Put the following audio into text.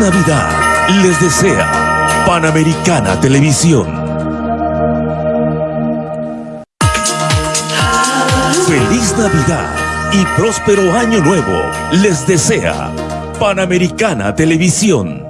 Navidad les desea Panamericana Televisión. Feliz Navidad y próspero año nuevo les desea Panamericana Televisión.